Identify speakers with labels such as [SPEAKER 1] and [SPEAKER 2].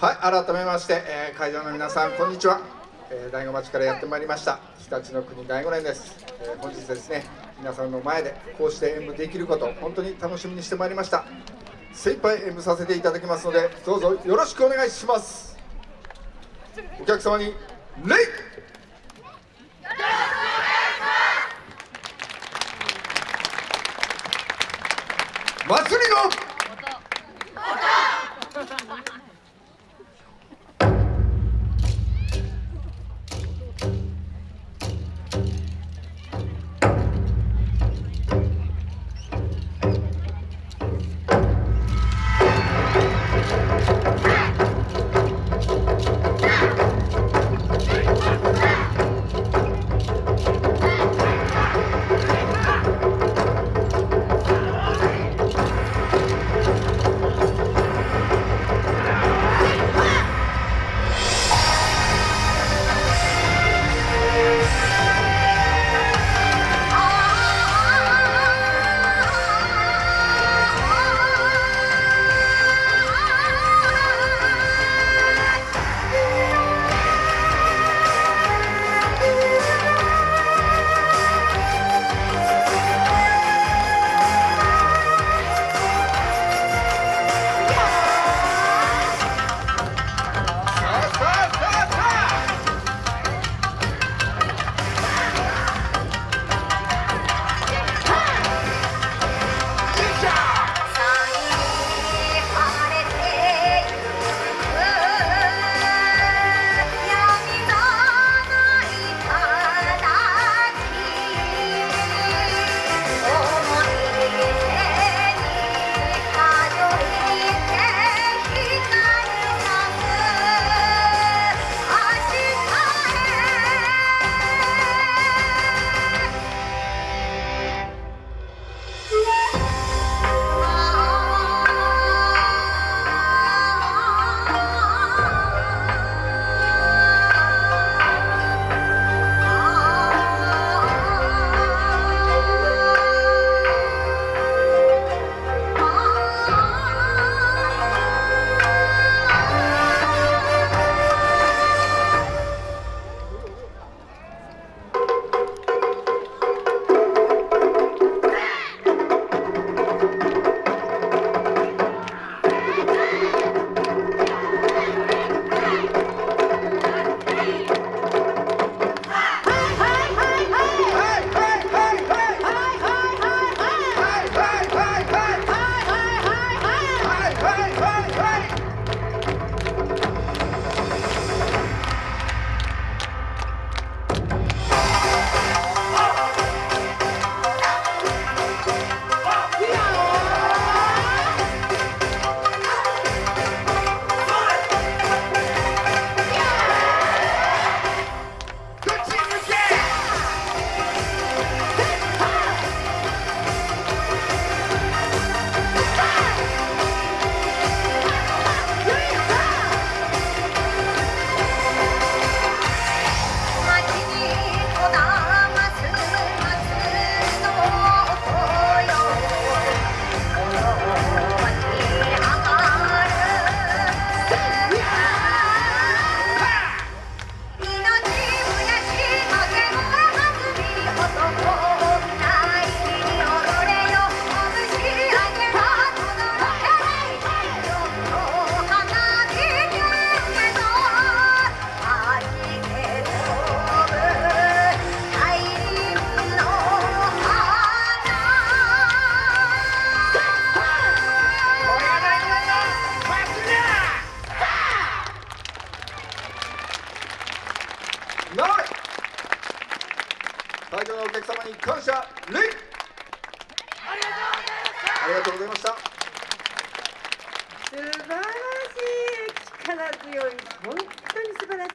[SPEAKER 1] はい改めまして、えー、会場の皆さんこんにちは、えー、大子町からやってまいりました。日立の国大子連です、えー、本日ですね皆さんの前でこうして演舞できること本当に楽しみにしてまいりました。精一杯演舞させていただきますのでどうぞよろしくお願いします。お客様に礼祭りの！会場のお客様に感謝礼。ありがとうございました。
[SPEAKER 2] 素晴らしい。力強い。本当に素晴らしい。